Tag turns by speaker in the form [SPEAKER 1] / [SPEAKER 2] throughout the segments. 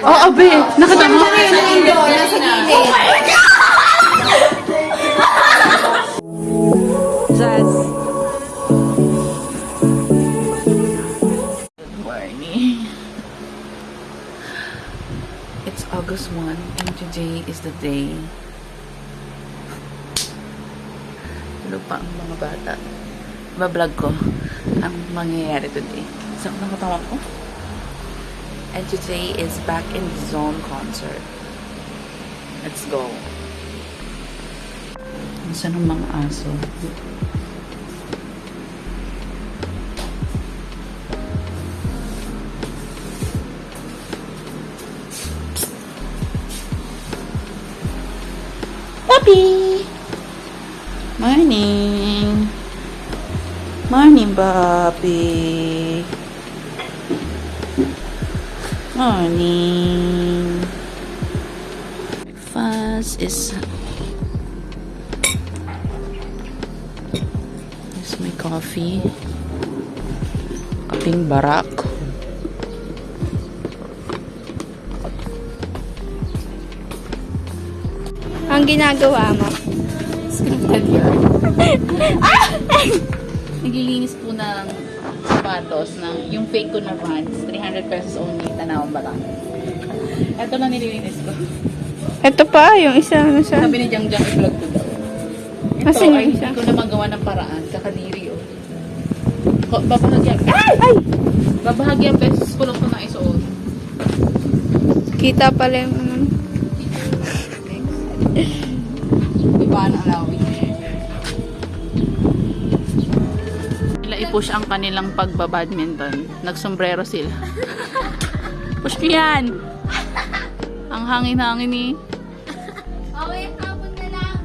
[SPEAKER 1] Oo, oh, be. Nakatama.
[SPEAKER 2] Mundo, nasa gilid.
[SPEAKER 1] Jazz. Good morning. It's August 1 and today is the day. Tulog pa ang mga bata. Bablog ko ang mangyayari today. Saan ang katawan ko? And today is Back in the Zone concert. Let's go. Saan ang mga aso? Puppy! Morning! Morning, Bobby! Morning! Breakfast is... Here's my coffee. Kaping barak.
[SPEAKER 2] Ang ginagawa mo?
[SPEAKER 1] Scripted yan. Naglilinis po ng sapatos ng yung fake ko na Vans. 300 pesos only. Tanawang ba lang? Ito na nililinis ko.
[SPEAKER 2] Ito pa, yung isa na siya.
[SPEAKER 1] Sabi ni Jang Jang i-vlog ko daw. Ito
[SPEAKER 2] yung
[SPEAKER 1] ay hindi ko na magawa ng paraan. Kakadiri oh. Ko- Babahagyan. Ay! Ay! Babahagyan pesos ko lang ito na isuot.
[SPEAKER 2] Kita pala yung ano.
[SPEAKER 1] Iba ang alawin. I-push ang kanilang pagbabadminton. Nagsombrero sila. Push ko yan! Ang hangin-hangin ni...
[SPEAKER 2] Okay, hapon na lang.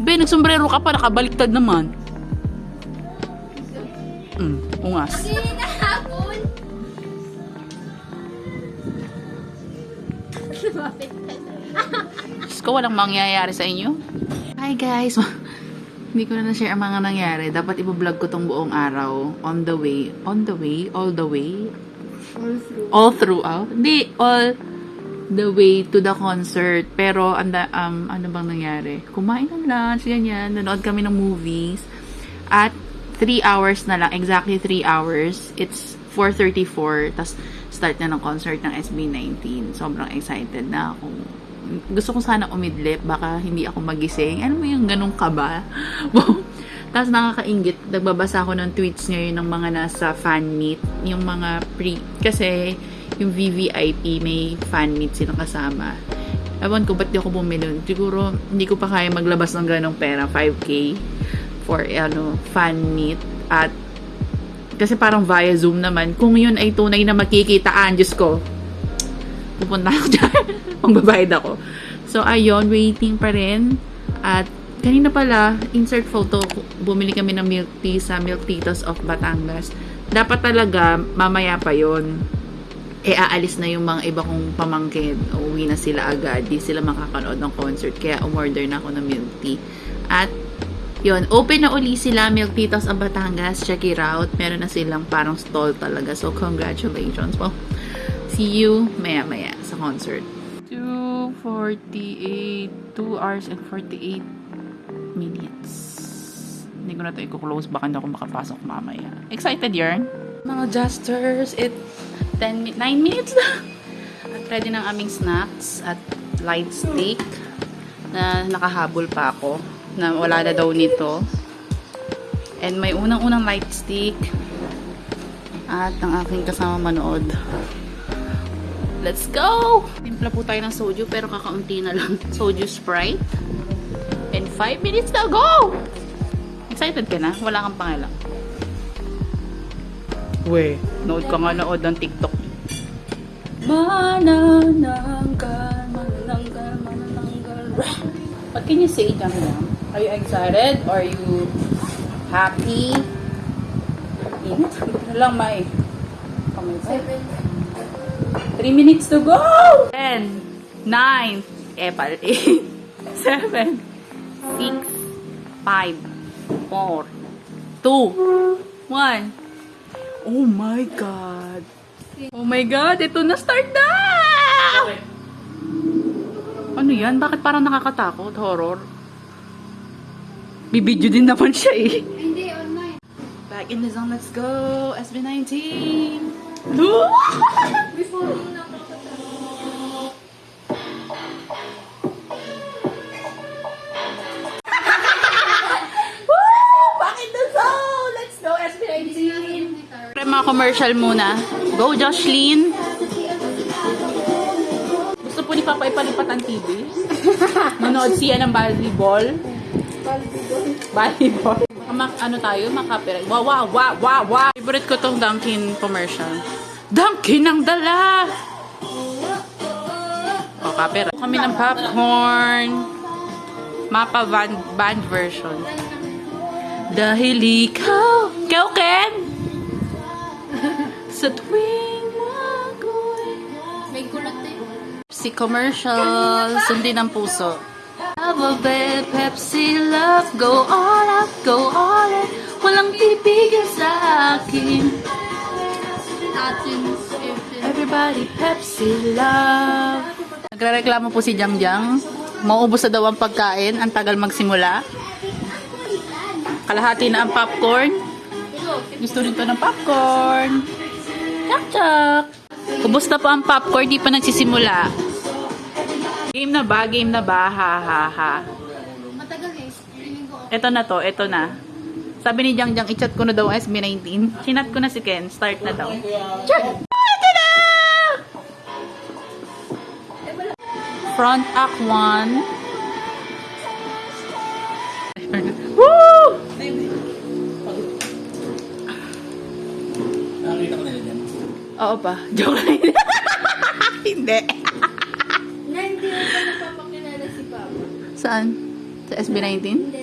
[SPEAKER 1] Be, nagsombrero ka pa, nakabaliktad naman. Mm, ungas.
[SPEAKER 2] Hindi na hapon.
[SPEAKER 1] Diyos ko, walang mangyayari sa inyo. Hi guys! Hindi ko na na-share ang mga nangyari. Dapat i-vlog ko tong buong araw. On the way. On the way? All the way?
[SPEAKER 2] All through.
[SPEAKER 1] All throughout? Hindi, all the way to the concert. Pero, anda, um, ano bang nangyari? Kumain ng lunch, ganyan. Nanood kami ng movies. At 3 hours na lang. Exactly 3 hours. It's 4.34. Tapos, start na ng concert ng SB19. Sobrang excited na ako. Gusto ko sana umidlip. Baka hindi ako magising. Ano mo yung ganong kaba? Tapos nakakaingit, nagbabasa ako ng tweets ngayon ng mga nasa fan meet, yung mga pre, kasi yung VVIP may fan meet silang kasama. Ewan ko, ba't di ako bumili? Siguro, hindi ko pa kaya maglabas ng ganong pera, 5K for, ano, fan meet. At, kasi parang via Zoom naman, kung yun ay tunay na makikitaan, Diyos ko, pupunta ako dyan. Magbabayad ako. So, ayun, waiting pa rin. At, kanina pala, insert photo, bumili kami ng milk tea sa Milk Titos of Batangas. Dapat talaga, mamaya pa yon eh aalis na yung mga iba kong pamangkin. Uuwi na sila agad. Di sila makakanood ng concert. Kaya umorder na ako ng milk tea. At yun, open na uli sila Milk Titos of Batangas. Check it out. Meron na silang parang stall talaga. So, congratulations. Well, see you maya-maya concert. 2.48 2 hours and 48 minutes. Hindi ko na ito i-close. Baka hindi ako makapasok mamaya. Excited yarn? Mga justers, it 10 mi- 9 minutes na. At ready ng aming snacks at light steak na nakahabol pa ako na wala na daw nito. And may unang-unang light steak at ang aking kasama manood. Let's go! Timpla po tayo ng soju pero kakaunti na lang. Soju Sprite. And 5 minutes na go! Excited ka na? Wala kang pangalang. We, nood ka nga nood ng TikTok. Manananggal, manananggal, manananggal. What can you say, Jam Jam? Are you excited? Are you happy? Init? Na lang, May. Kamay pa. 3 minutes to go! 10, 9, eh, pal, 8, 7, 6, 5, 4, 2, 1. Oh my God! Oh my God! Ito na start na! yan? Bakit parang nakakatakot? Horror? Bibidyo din naman siya eh.
[SPEAKER 2] Hindi, online.
[SPEAKER 1] Back in the zone, let's go! SB19!
[SPEAKER 2] Before yung nakakatakot.
[SPEAKER 1] Back in the zone! Let's go, SB19!
[SPEAKER 2] Guitar.
[SPEAKER 1] Pre, mga commercial muna. Go, Joshlyn! Gusto po ni Papa ipalipat ang TV? Manood siya ng volleyball? Volleyball. Mak ano tayo? Makapiright. Wow, wow, wow, wow, wow! Favorite ko tong Dunkin commercial. Dunkin ang dala! O, copyright. Kami ng popcorn. Mapa van, band version. Dahil ikaw, ikaw Ken! Sa tuwing ako'y
[SPEAKER 2] May kulot eh.
[SPEAKER 1] Si commercial, sundin ang puso. Love of it, Pepsi love, go all out, go all in. Walang pipigil sa akin. Everybody Pepsi love. Nagrereklamo po si Jang Jang. Maubos na daw ang pagkain, ang tagal magsimula. Kalahati na ang popcorn. Gusto rin to ng popcorn. Chak chak. Ubos na po ang popcorn, di pa nagsisimula. Game na ba? Game na ba? Ha ha ha.
[SPEAKER 2] Matagal eh.
[SPEAKER 1] Ito na to, ito na. Sabi ni Jang Jang, i-chat ko na daw ang SB19. Chinat ko na si Ken, start na daw. Chat! Ito na! Front Act 1. Woo!
[SPEAKER 3] Nakakita ko dyan.
[SPEAKER 1] Oo pa. Joke lang. Hindi.
[SPEAKER 2] Na hindi pa napapakilala si Papa.
[SPEAKER 1] Saan? Sa SB19?
[SPEAKER 2] Hindi.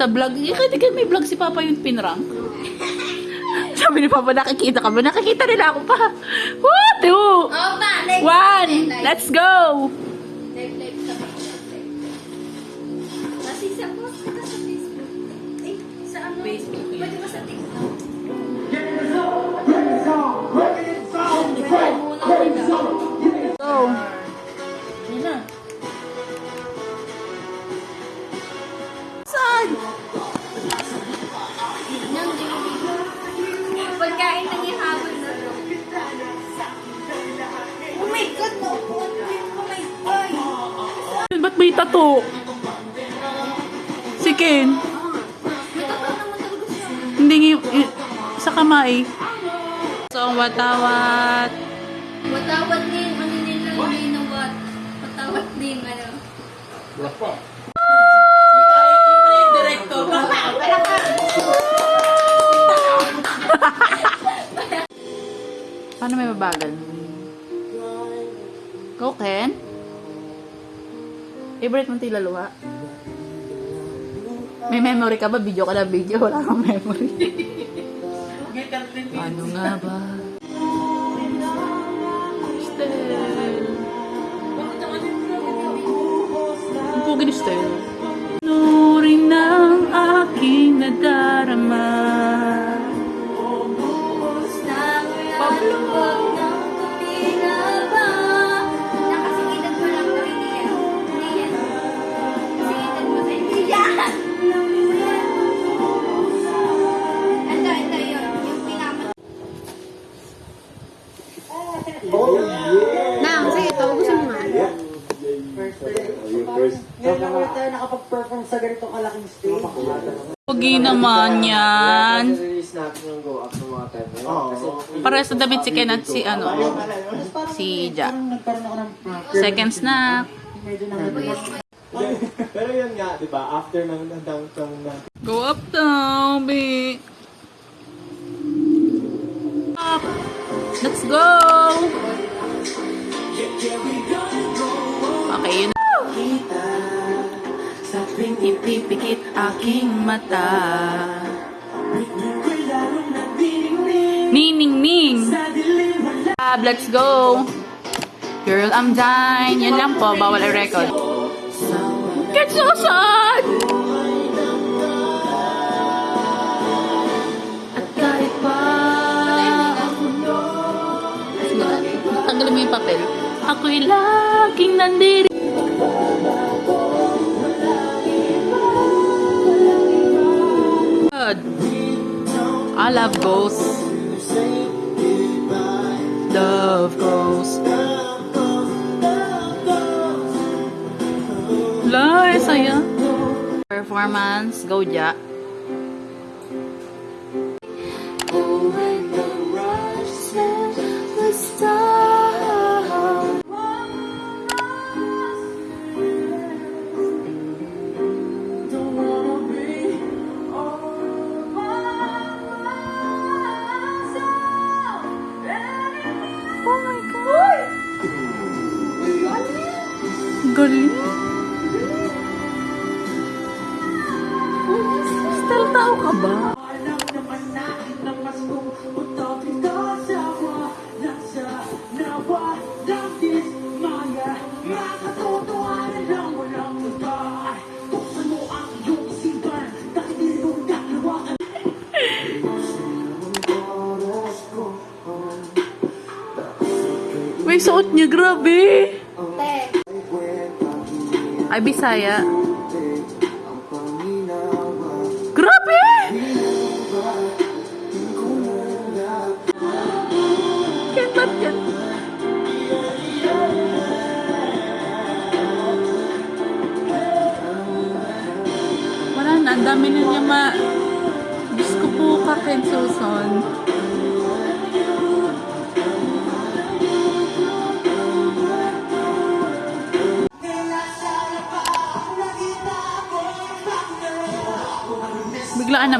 [SPEAKER 1] Sa vlog. Eh, kasi may vlog si Papa yung pinrank. Sabi ni Papa, nakikita ka ba? Nakikita nila ako pa. Woo! Two!
[SPEAKER 2] Oh, pa! Like,
[SPEAKER 1] One! Let's go! May tato? Si Ken. Hindi yung- sa kamay. So, watawat.
[SPEAKER 2] Watawat din. Ano nila? Watawat din. Ano?
[SPEAKER 3] Wala pa.
[SPEAKER 1] Favorite mo tilaluha? May memory ka ba? Video ka na video. Wala kang memory. ano nga ba? Stel. Ang pugi ni Stel.
[SPEAKER 4] Ngayon lang ulit tayo nakapag-perform sa ganito kalaking stage.
[SPEAKER 1] Pugi naman yan.
[SPEAKER 4] Release natin yung go up ng mga time na yun. Kasi,
[SPEAKER 1] Pares na damit si Ken at si ano, si Ja.
[SPEAKER 4] parang nagkaroon ako ng
[SPEAKER 1] Second snack.
[SPEAKER 4] medyo nang
[SPEAKER 5] Pero yun nga, di ba? After ng downtown na
[SPEAKER 1] Go up now, babe. Up. Let's go! Ipipikit aking mata Nining-ning Ab, let's go! Girl, I'm dying. Yan lang po, bawal i-record. Get so sad! Tanggalin mo yung papel. Ako'y laging nandiri I love ghosts. Love ghosts. La, saya. Performance, go ja. Niya, grabe! Ay, Bisaya. Grabe! Kentat yan. Wala na, ang dami na niya ma... Diyos ko po ka, Ken Susan.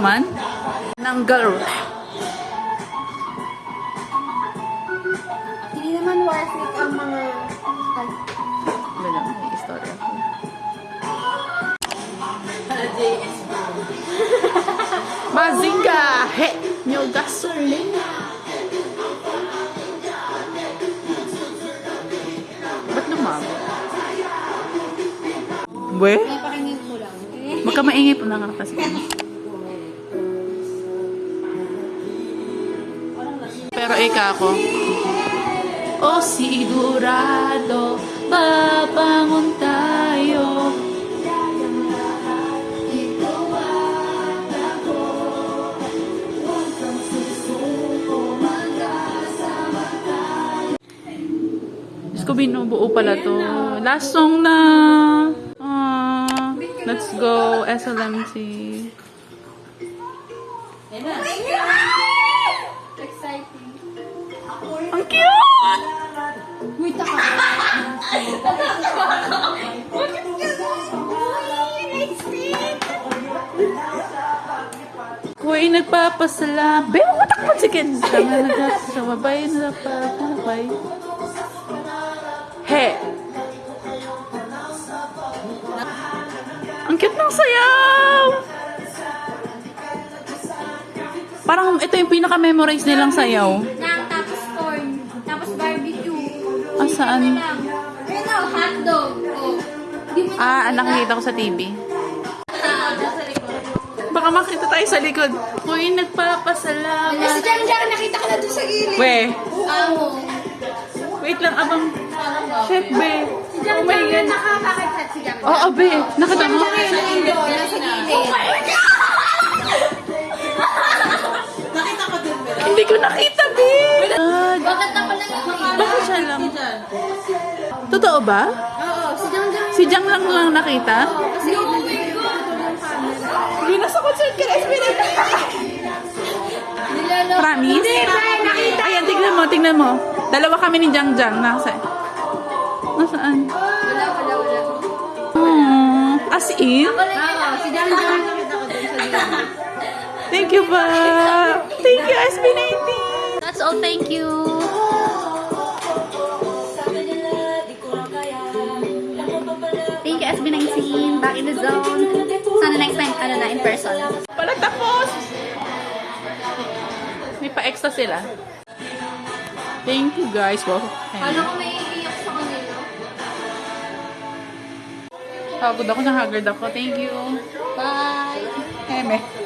[SPEAKER 1] Naman. Ng girl.
[SPEAKER 2] Hindi naman worth it ang mga...
[SPEAKER 1] Wala, may istorya ko. Mazinga! He! Nyo gasolina! Ba't lumabo? We?
[SPEAKER 2] may pakinggan ko lang.
[SPEAKER 1] Magka maingay po lang kasi. Pero ika ako. O sigurado, babangon tayo. Ko, binubuo pala to. Last song na. Ah, let's go, SLMC.
[SPEAKER 2] Exciting.
[SPEAKER 1] Ang cute!
[SPEAKER 2] Uy, taka.
[SPEAKER 1] Kuy nagpapasala. Be, matakot si Ken. Sama nagkasabay na pagkakabay. He! Ang cute ng sayaw! Parang ito yung pinaka-memorize nilang sayaw. Saan?
[SPEAKER 2] Ano hotdog. Oh. Di mo
[SPEAKER 1] Ah, nakikita ko sa TV. Baka makita tayo sa likod.
[SPEAKER 2] Eh, si
[SPEAKER 1] nagpapasalamat.
[SPEAKER 2] Jan Jan, nakita ka na doon sa gilid.
[SPEAKER 1] We,
[SPEAKER 2] Amo.
[SPEAKER 1] wait lang abang. Chef, be.
[SPEAKER 2] Si Jan
[SPEAKER 1] Oh my
[SPEAKER 2] Jan,
[SPEAKER 1] God.
[SPEAKER 2] nakakakit si Jan.
[SPEAKER 1] Oo, be. Nakita mo?
[SPEAKER 2] Jan Jan, nasa gilid.
[SPEAKER 1] Hindi ko nakita,
[SPEAKER 2] lang?
[SPEAKER 1] Totoo ba?
[SPEAKER 2] Oo, si Jan Jan.
[SPEAKER 1] Si Jang lang lang nakita?
[SPEAKER 2] Kasi oh my God.
[SPEAKER 1] Hindi, nasa concert ka na. Promise?
[SPEAKER 2] Hindi, nakita.
[SPEAKER 1] Ayan, tignan mo, tignan mo. Dalawa kami ni Jang Jang. Nasa, nasaan?
[SPEAKER 2] Wala, wala, wala.
[SPEAKER 1] Aww. As in?
[SPEAKER 2] Oo, si Jan Jan. Nakita ko doon sa gilid.
[SPEAKER 1] Thank you ba? Thank you, SB19.
[SPEAKER 2] That's all, thank you. Ano na, in person.
[SPEAKER 1] Pala tapos! May pa-extra sila. Thank you guys. Wow.
[SPEAKER 2] Ano ko may iiyak sa kanila?
[SPEAKER 1] Pagod ako, nahagard ako. Thank you.
[SPEAKER 2] Bye!
[SPEAKER 1] Eme.